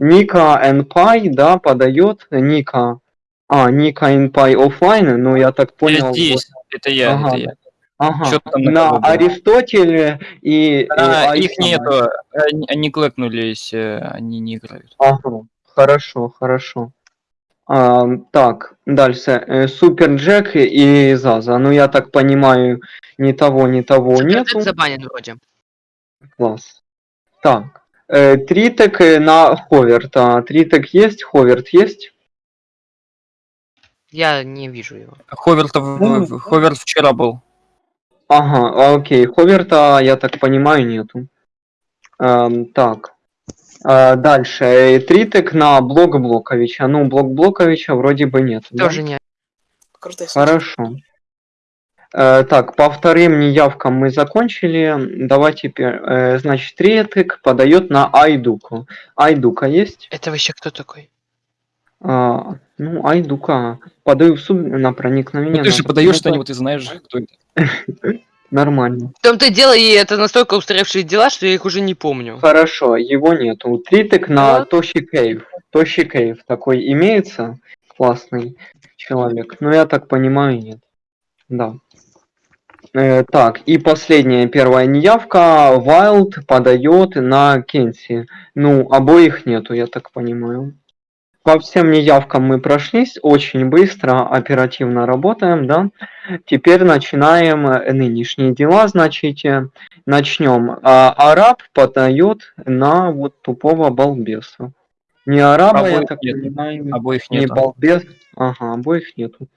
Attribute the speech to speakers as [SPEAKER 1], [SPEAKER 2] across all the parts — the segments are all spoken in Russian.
[SPEAKER 1] Ника NPy, да, подает Ника. А, Ника NPy оффлайн, ну я так понял.
[SPEAKER 2] Я здесь, это я,
[SPEAKER 1] Ага.
[SPEAKER 2] это я.
[SPEAKER 1] Ага.
[SPEAKER 2] Там на?
[SPEAKER 1] Аристотеле и...
[SPEAKER 2] А,
[SPEAKER 1] и
[SPEAKER 2] их нету, они, они клэкнулись, э, они не играют.
[SPEAKER 1] Ага, хорошо, хорошо. А, так, дальше. Э, Супер Джек и Заза. Ну, я так понимаю, ни того, ни того нету.
[SPEAKER 3] Суперджет забанен вроде.
[SPEAKER 1] Класс. Так. Э, Тритек э, на Ховерта. Тритек есть, Ховерт есть?
[SPEAKER 3] Я не вижу его.
[SPEAKER 2] Ховерт, в-
[SPEAKER 1] Ну,
[SPEAKER 2] Ховерт вчера был.
[SPEAKER 1] Ага, окей. Ховерта, я так понимаю, нету. Эм, так. А, дальше. Э, Тритек на Блок Блоковича. Ну, Блок Блоковича вроде бы нет. да?
[SPEAKER 3] Тоже не.
[SPEAKER 4] Крутой случай.
[SPEAKER 1] Хорошо. Э, так, по вторым неявкам мы закончили. Давай теперь, э, значит, Третик подает на Айдуку. Айдука есть?
[SPEAKER 3] Это вообще кто такой?
[SPEAKER 1] А, ну, Айдука. Подаю в суд на проникновение.
[SPEAKER 2] Ну, ты же подаешь что-нибудь, ты знаешь, кто это.
[SPEAKER 1] Нормально.
[SPEAKER 3] В том-то и дело, и это настолько устаревшие дела, что я их уже не помню.
[SPEAKER 1] Хорошо, его нету. Тритик на. Тоши Кейв. Тоши Кейв такой имеется? Классный человек. Но я так понимаю, нет. Да. Э, так, и последняя первая неявка. Вайлд подает на Кенси. Ну, обоих нету, я так понимаю. По всем неявкам мы прошлись очень быстро, оперативно работаем, да. Теперь начинаем э, нынешние дела, значит, начнем. А, араб подает на вот тупого балбеса. Не араба, я
[SPEAKER 2] Обоих
[SPEAKER 1] так
[SPEAKER 2] нет.
[SPEAKER 1] понимаю,
[SPEAKER 2] Обоих
[SPEAKER 1] не балбес. Ага, обоих нету.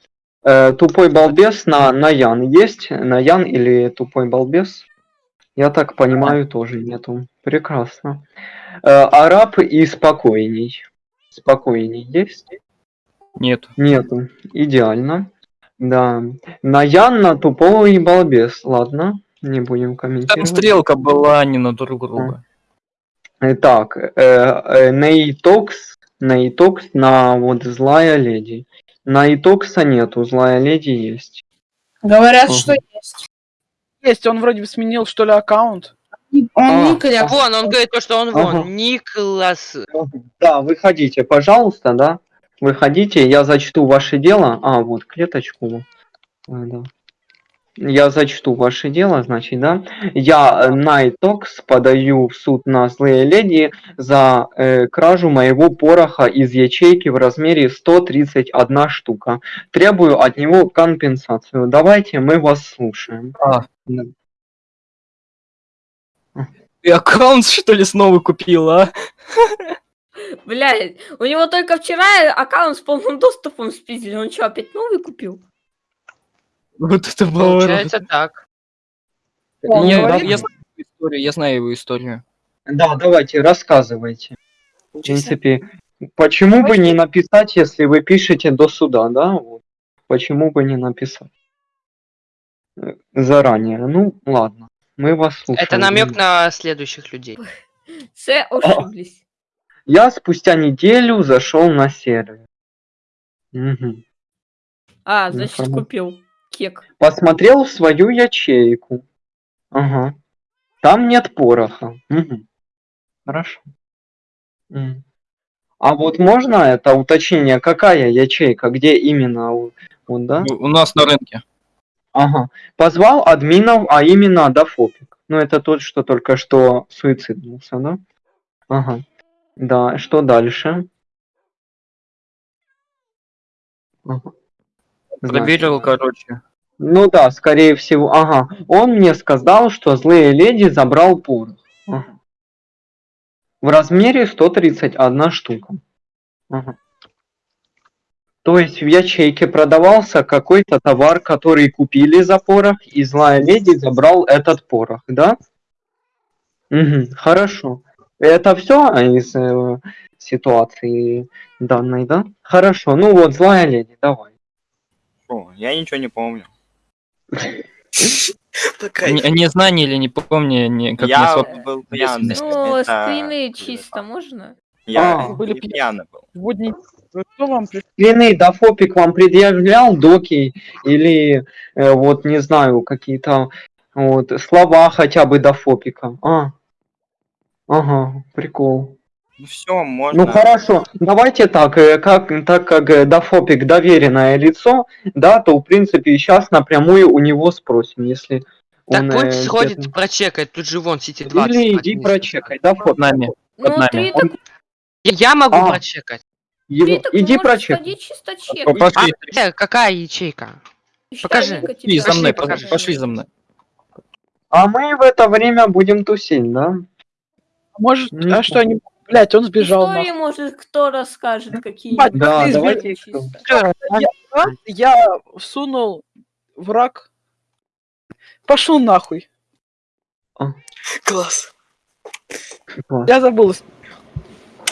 [SPEAKER 1] Э, тупой балбес на Наян есть? Наян или тупой балбес? Я так понимаю, тоже нету. Прекрасно. Э, араб и спокойней. Спокойней есть?
[SPEAKER 2] Нет.
[SPEAKER 1] Нету. Идеально. Да. Наян на тупого и балбес. Ладно, не будем
[SPEAKER 2] Там
[SPEAKER 1] комментировать.
[SPEAKER 2] стрелка была не на друг друга.
[SPEAKER 1] Так, э, э, Нейтокс, Нейтокс на вот злая леди. Нейтокса нету, злая леди есть.
[SPEAKER 4] Говорят,
[SPEAKER 1] Ага.
[SPEAKER 4] что есть. Есть, он вроде бы сменил, что ли, аккаунт.
[SPEAKER 1] А,
[SPEAKER 4] Он Николя.
[SPEAKER 3] Вон, он говорит то, что он
[SPEAKER 1] Ага.
[SPEAKER 3] вон. Николас.
[SPEAKER 1] Да, выходите, пожалуйста, да. Выходите, я зачту ваше дело. А, вот клеточку. А, да. Я зачту ваше дело, значит, да. Я Найтокс подаю в суд на злые леди за э, кражу моего пороха из ячейки в размере 131 штука. Требую от него компенсацию. Давайте, мы вас слушаем.
[SPEAKER 2] А.
[SPEAKER 1] Да.
[SPEAKER 2] Ты аккаунт, что ли, снова купил, а?
[SPEAKER 5] Блядь, у него только вчера аккаунт с полным доступом спиздили. Он что, опять новый купил?
[SPEAKER 2] Вот это поворот.
[SPEAKER 3] Получается так.
[SPEAKER 4] Он
[SPEAKER 2] Я,
[SPEAKER 4] говорит-
[SPEAKER 2] я знаю его историю, я знаю его историю.
[SPEAKER 1] Да, давайте, рассказывайте. В принципе, почему бы не написать, если вы пишете до суда, да? Вот. Почему бы не написать? Э, Заранее. Ну, ладно. Мы вас слушаем.
[SPEAKER 3] Это намек на следующих людей.
[SPEAKER 5] Все ошиблись.
[SPEAKER 1] Я спустя неделю зашел на сервер. Мгм.
[SPEAKER 5] А, значит, купил кек.
[SPEAKER 1] Посмотрел в свою ячейку. Ага. Там нет пороха. Мгм. Хорошо. А вот можно это уточнение, какая ячейка, где именно? Вот, да?
[SPEAKER 2] У у нас на рынке.
[SPEAKER 1] Ага. Позвал админов, а именно Дафопик. Ну, это тот, что только что суициднулся, да? Ага. Да, что дальше? Ага.
[SPEAKER 2] Проверил, короче.
[SPEAKER 1] Ну да, скорее всего, ага. Он мне сказал, что злые леди забрал порох. Ага. В размере 131 штука. Ага. То есть в ячейке продавался какой-то товар, который купили за порох, и злая леди забрал этот порох, да? Мгм, хорошо. Это все из э, ситуации данной, да? Хорошо. Ну вот, злая леди, давай.
[SPEAKER 6] Я ничего не помню.
[SPEAKER 2] Не, знание или не помню, как
[SPEAKER 6] я был пьяный.
[SPEAKER 5] Ну, скрины чисто можно?
[SPEAKER 6] Я
[SPEAKER 1] А.
[SPEAKER 4] Были пьяны.
[SPEAKER 6] пьяный был.
[SPEAKER 4] Кто вам при-
[SPEAKER 1] Длины Дафопик вам предъявлял доки или э, вот не знаю какие-то вот слова хотя бы Дафопика. А, ага, прикол.
[SPEAKER 6] Ну все, можно.
[SPEAKER 1] Ну хорошо, давайте так, э, как, так как э, Дафопик доверенное лицо, да, то в принципе сейчас напрямую у него спросим, если
[SPEAKER 3] Так
[SPEAKER 1] он...
[SPEAKER 3] пусть
[SPEAKER 1] э,
[SPEAKER 3] сходит,
[SPEAKER 1] где-то-
[SPEAKER 3] прочекает, тут же вон Сити 20.
[SPEAKER 1] Или иди прочекай, Дафоп.
[SPEAKER 2] Под нами.
[SPEAKER 5] Ну,
[SPEAKER 2] нами.
[SPEAKER 5] три
[SPEAKER 1] Он-
[SPEAKER 5] так,
[SPEAKER 3] Я могу
[SPEAKER 1] А.
[SPEAKER 3] прочекать.
[SPEAKER 1] Его-
[SPEAKER 5] так
[SPEAKER 1] Иди прочекай.
[SPEAKER 5] чисто чек.
[SPEAKER 2] О, Пошли,
[SPEAKER 3] А, э, какая ячейка? Покажи.
[SPEAKER 2] Пошли за мной,
[SPEAKER 3] покажи.
[SPEAKER 2] пошли за мной.
[SPEAKER 1] А мы в это время будем тусить, да?
[SPEAKER 4] Может,
[SPEAKER 1] Не
[SPEAKER 4] а что они... Блять, он сбежал
[SPEAKER 5] Истории,
[SPEAKER 4] нахуй.
[SPEAKER 5] может, кто расскажет, какие
[SPEAKER 4] Бать,
[SPEAKER 1] Да, давайте?
[SPEAKER 4] А? Я всунул враг. Пошел нахуй.
[SPEAKER 7] Класс.
[SPEAKER 1] Класс.
[SPEAKER 4] Я забыл.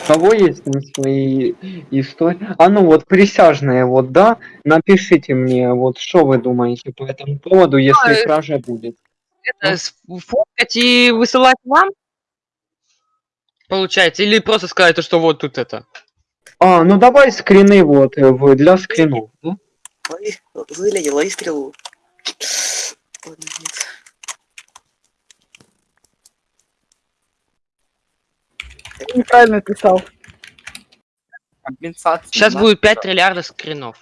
[SPEAKER 1] У кого есть там свои истории? А ну вот присяжные, вот да, напишите мне, вот что вы думаете по этому поводу, если
[SPEAKER 3] э,
[SPEAKER 1] кража будет.
[SPEAKER 3] Это сфоткать и высылать вам? Получается, или просто сказать, то, что вот тут это.
[SPEAKER 1] А, ну давай скрины вот э, для скринов. да?
[SPEAKER 7] Лови, выгляди, лови стрелу. Ладно, нет.
[SPEAKER 4] Ты неправильно писал.
[SPEAKER 6] Компенсация.
[SPEAKER 3] Сейчас будет 5 триллиардов скринов.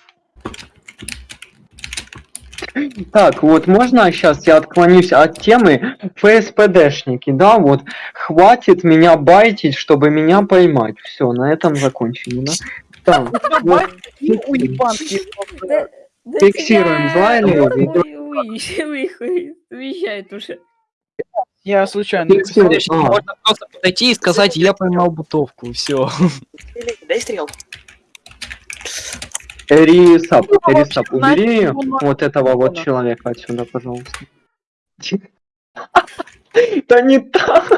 [SPEAKER 1] Так, вот можно сейчас я отклонюсь от темы ФСПДшники, да, вот хватит меня байтить, чтобы меня поймать. Все, на этом закончили, да?
[SPEAKER 5] Да, да
[SPEAKER 1] Фиксируем,
[SPEAKER 5] тебя
[SPEAKER 1] зла или
[SPEAKER 5] Ой,
[SPEAKER 1] нет?
[SPEAKER 5] ой, ой, ой, Уезжает уже.
[SPEAKER 4] Я случайно.
[SPEAKER 1] А,
[SPEAKER 2] Можно просто подойти и сказать, я поймал бутовку, все.
[SPEAKER 7] Дай стрел.
[SPEAKER 1] Рисап,
[SPEAKER 4] Ну, вообще,
[SPEAKER 1] Рисап,
[SPEAKER 4] знаете,
[SPEAKER 1] убери
[SPEAKER 4] на-
[SPEAKER 1] вот этого вот человека отсюда, пожалуйста. Да не так.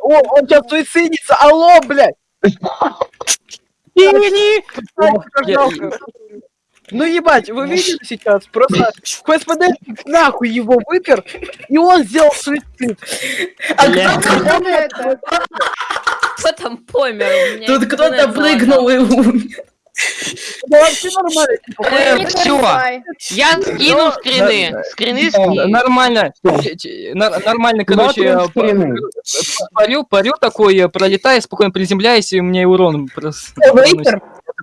[SPEAKER 4] О, он сейчас суицидится. Алло, блядь. Ну ебать, вы видели сейчас? Просто КСПД нахуй его выпер, и он сделал суицид.
[SPEAKER 8] А кто это?
[SPEAKER 5] Кто там помер?
[SPEAKER 8] Тут кто-то прыгнул и умер.
[SPEAKER 4] Да вообще нормально. типа,
[SPEAKER 3] Э,
[SPEAKER 8] переживай.
[SPEAKER 3] Я скину скрины. Скрины.
[SPEAKER 2] Нормально, нормально, короче, э, п- парю, парю такой, э, пролетаю, спокойно приземляюсь, и у меня и урон просто...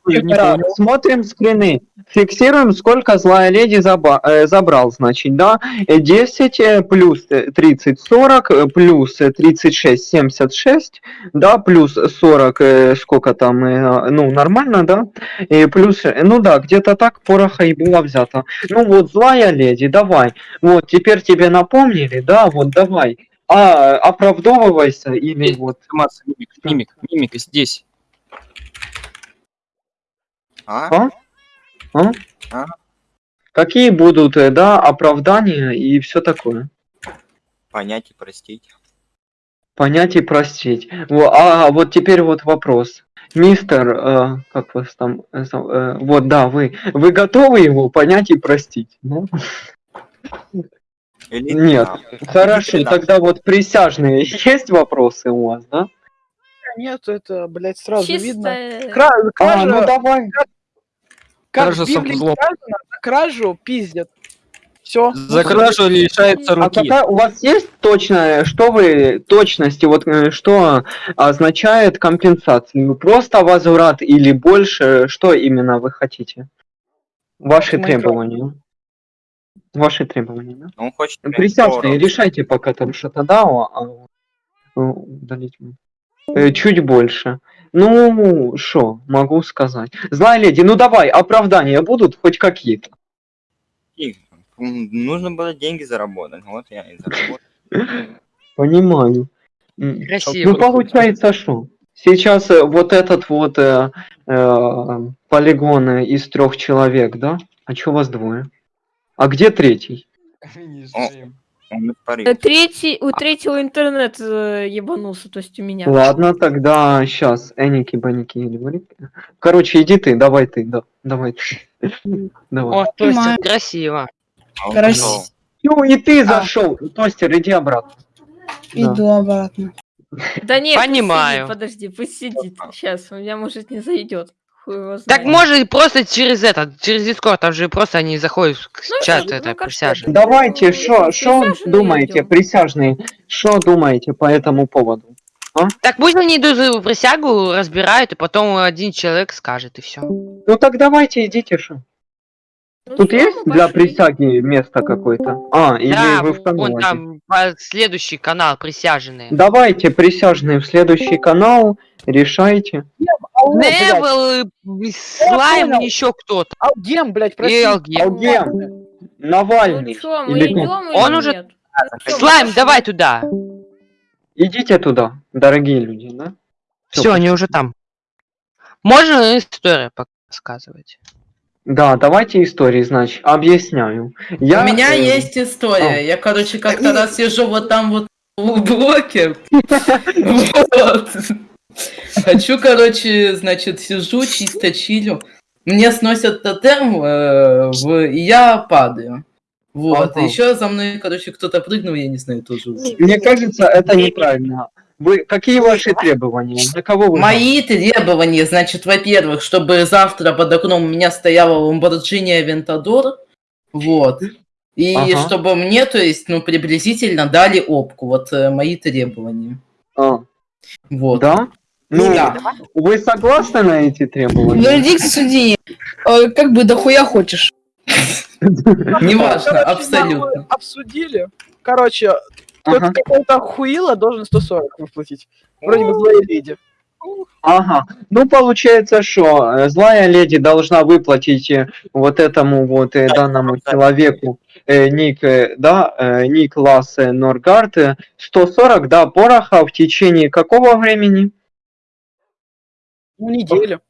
[SPEAKER 2] Понял.
[SPEAKER 1] Смотрим скрины. Фиксируем, сколько злая леди заба- э, забрал, значит, да? Э, 10 э, плюс э, 30, 40, э, плюс э, 36, 76, да, плюс 40, э, сколько там, э, ну, нормально, да? И плюс, э, ну да, где-то так пороха и было взято. Ну вот, злая леди, давай. Вот, теперь тебе напомнили, да, вот, давай. А, оправдовывайся или вот...
[SPEAKER 2] Мимик, мимик, мимик, здесь.
[SPEAKER 6] А?
[SPEAKER 1] Какие будут, э, да, оправдания и все такое?
[SPEAKER 6] Понять и простить.
[SPEAKER 1] Понять и простить. Во, а вот теперь вот вопрос. Мистер, э, как вас там, э, э, вот да, вы, вы готовы его понять и простить? да?
[SPEAKER 6] Или
[SPEAKER 1] Нет.
[SPEAKER 6] да.
[SPEAKER 1] Хорошо,
[SPEAKER 6] Да.
[SPEAKER 1] тогда вот присяжные, есть вопросы у вас, да?
[SPEAKER 4] Нет, это, блядь, сразу видно.
[SPEAKER 5] Чисто...
[SPEAKER 4] Кра-
[SPEAKER 1] А,
[SPEAKER 4] Кража,
[SPEAKER 1] ну давай.
[SPEAKER 4] Как
[SPEAKER 2] Кража
[SPEAKER 4] в Библии сказано, за кражу пиздят. Все.
[SPEAKER 2] За кражу лишается
[SPEAKER 1] А
[SPEAKER 2] руки.
[SPEAKER 1] какая у вас есть точная, что вы точности, вот э, что означает компенсацию? Просто возврат или больше? Что именно вы хотите? Ваши
[SPEAKER 4] Майнкрафт.
[SPEAKER 1] требования. Ваши требования, да?
[SPEAKER 6] Он хочет... 40.
[SPEAKER 1] решайте пока там что-то а э, удалить. Э, Чуть больше. Ну, что, могу сказать. Злая леди, ну давай, оправдания будут хоть какие-то.
[SPEAKER 6] Нужно было деньги заработать. Вот я и заработал.
[SPEAKER 1] Понимаю.
[SPEAKER 3] Красиво.
[SPEAKER 1] Ну, получается, что? Сейчас э, вот этот вот э, э, полигон э, из трех человек, да? А чё вас двое? А где третий?
[SPEAKER 6] Он
[SPEAKER 5] Э. Третий, у третьего интернет э, ебанулся, то есть у меня.
[SPEAKER 1] Ладно, тогда сейчас. Эники, баники или. Короче, иди ты, давай ты, да, давай ты. Давай.
[SPEAKER 3] О, Тостер, красиво.
[SPEAKER 6] А
[SPEAKER 8] Красиво.
[SPEAKER 1] Ну и ты
[SPEAKER 8] А.
[SPEAKER 1] зашел. Тостер, иди обратно. Да.
[SPEAKER 8] Иду обратно.
[SPEAKER 5] Да нет, пусть
[SPEAKER 3] Понимаю.
[SPEAKER 5] сидит, подожди, пусть сидит. Сейчас, у меня может не зайдет. Хуй его
[SPEAKER 3] Так и просто через этот, через Дискорд, там же просто они заходят в
[SPEAKER 5] Ну,
[SPEAKER 3] чат
[SPEAKER 5] ну,
[SPEAKER 3] это
[SPEAKER 5] как
[SPEAKER 3] присяжных.
[SPEAKER 1] Давайте,
[SPEAKER 5] Ну,
[SPEAKER 1] что что
[SPEAKER 5] присяжные
[SPEAKER 1] думаете,
[SPEAKER 5] идём.
[SPEAKER 1] присяжные, что думаете по этому поводу?
[SPEAKER 3] Так пусть они идут за присягу, разбирают, и потом один человек скажет, и все.
[SPEAKER 1] Ну так давайте, идите, что.
[SPEAKER 5] Ну
[SPEAKER 1] Тут есть для
[SPEAKER 5] пошли.
[SPEAKER 1] присяги место какое-то? А, или
[SPEAKER 3] Да,
[SPEAKER 1] вы в канал
[SPEAKER 3] вон
[SPEAKER 1] идите?
[SPEAKER 3] там следующий канал, присяжные.
[SPEAKER 1] Давайте, присяжные, в следующий канал, решайте.
[SPEAKER 3] Невел, и Слайм, еще кто-то.
[SPEAKER 4] Алгем, блядь, прости.
[SPEAKER 3] Алгем.
[SPEAKER 1] Алгем,
[SPEAKER 5] Ну
[SPEAKER 1] Навальный.
[SPEAKER 5] чё, мы
[SPEAKER 1] Или
[SPEAKER 5] идем
[SPEAKER 3] Он
[SPEAKER 5] или
[SPEAKER 3] уже-
[SPEAKER 5] нет? Ну
[SPEAKER 3] Слайм,
[SPEAKER 5] пошли.
[SPEAKER 3] давай туда.
[SPEAKER 1] Идите туда, дорогие люди, да? Всё,
[SPEAKER 3] Все, они уже там. Можно историю показывать?
[SPEAKER 1] Да, давайте истории, значит, объясняю. Я,
[SPEAKER 8] У меня
[SPEAKER 1] э,
[SPEAKER 8] есть история.
[SPEAKER 1] а.
[SPEAKER 8] Я, короче, как-то раз сижу вот там вот в блоке. Вот. Хочу, короче, значит, сижу, чисто чилю. Мне сносят тотем, э, в... и я падаю. Вот.
[SPEAKER 1] Ага.
[SPEAKER 8] Еще за мной, короче, кто-то прыгнул, я не знаю, тоже.
[SPEAKER 1] Мне кажется, это неправильно. Вы, какие ваши требования? За кого вы?
[SPEAKER 8] Мои требования, значит, во-первых, чтобы завтра под окном у меня стояла Lamborghini Aventador, вот, и
[SPEAKER 1] Ага.
[SPEAKER 8] чтобы мне, то есть, ну, приблизительно дали опку, вот э, мои требования,
[SPEAKER 1] А,
[SPEAKER 8] вот.
[SPEAKER 1] да? Ну,
[SPEAKER 8] Да.
[SPEAKER 1] вы согласны на эти требования?
[SPEAKER 9] Вердикт судьи. Э, Как бы дохуя хочешь.
[SPEAKER 8] Неважно, абсолютно.
[SPEAKER 4] Обсудили. Короче, тот
[SPEAKER 1] Ага.
[SPEAKER 4] какой-то хуила должен 140 выплатить. Вроде бы злая леди.
[SPEAKER 1] Ага. Ну, получается, что э, злая леди должна выплатить э, вот этому вот э, данному человеку э, ник, э, да, э, ник Лассе Норгард э, 140, да, пороха в течение какого времени?
[SPEAKER 4] Ну, неделю.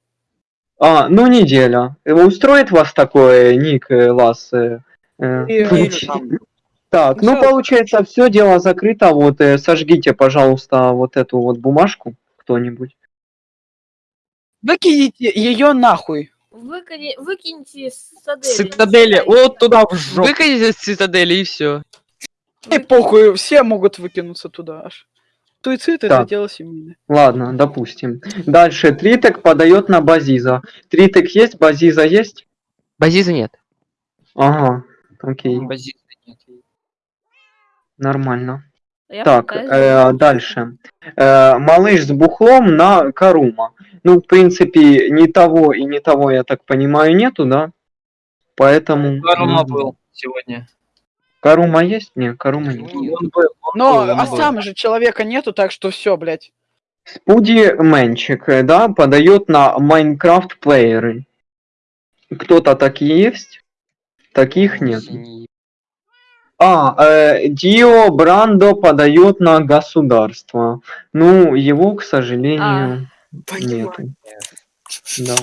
[SPEAKER 1] А, ну, неделя. Э, Устроит вас такое, ник э, Лассе? э,
[SPEAKER 4] И-
[SPEAKER 1] Так,
[SPEAKER 4] Ну,
[SPEAKER 1] получается, все дело закрыто. Вот, э, сожгите, пожалуйста, вот эту вот бумажку кто-нибудь.
[SPEAKER 4] Выкинете ее нахуй.
[SPEAKER 5] Выкини- Выкиньте с цитадели.
[SPEAKER 2] Цитадели, вот туда в жопу.
[SPEAKER 3] Выкатите с цитадели и все.
[SPEAKER 4] И похуй, все могут выкинуться туда аж. Суицид это
[SPEAKER 1] Так.
[SPEAKER 4] дело семейное.
[SPEAKER 1] Ладно, допустим. Дальше Тритек подает на Базиза. Тритек есть, Базиза есть?
[SPEAKER 3] Базиза нет.
[SPEAKER 1] Ага, окей,
[SPEAKER 2] Базиса нет.
[SPEAKER 1] Нормально.
[SPEAKER 5] Я
[SPEAKER 1] Так, э, дальше. Э, малыш с бухлом на Карума. Ну, в принципе, ни того и ни того, я так понимаю, нету, да? Поэтому...
[SPEAKER 2] Карума был сегодня.
[SPEAKER 1] Карума есть? Нет, Карума нет.
[SPEAKER 2] Он был, он
[SPEAKER 4] Но
[SPEAKER 2] был, он
[SPEAKER 4] а
[SPEAKER 2] был.
[SPEAKER 4] сам же человека нету, так что все, блядь.
[SPEAKER 1] Спуди Мэнчик, э, да, подает на Майнкрафт плееры. Кто-то такие есть? Таких нет. А, э, Дио Брандо подает на государство. Ну, его, к сожалению,
[SPEAKER 7] Понимаю.
[SPEAKER 1] нету. Да.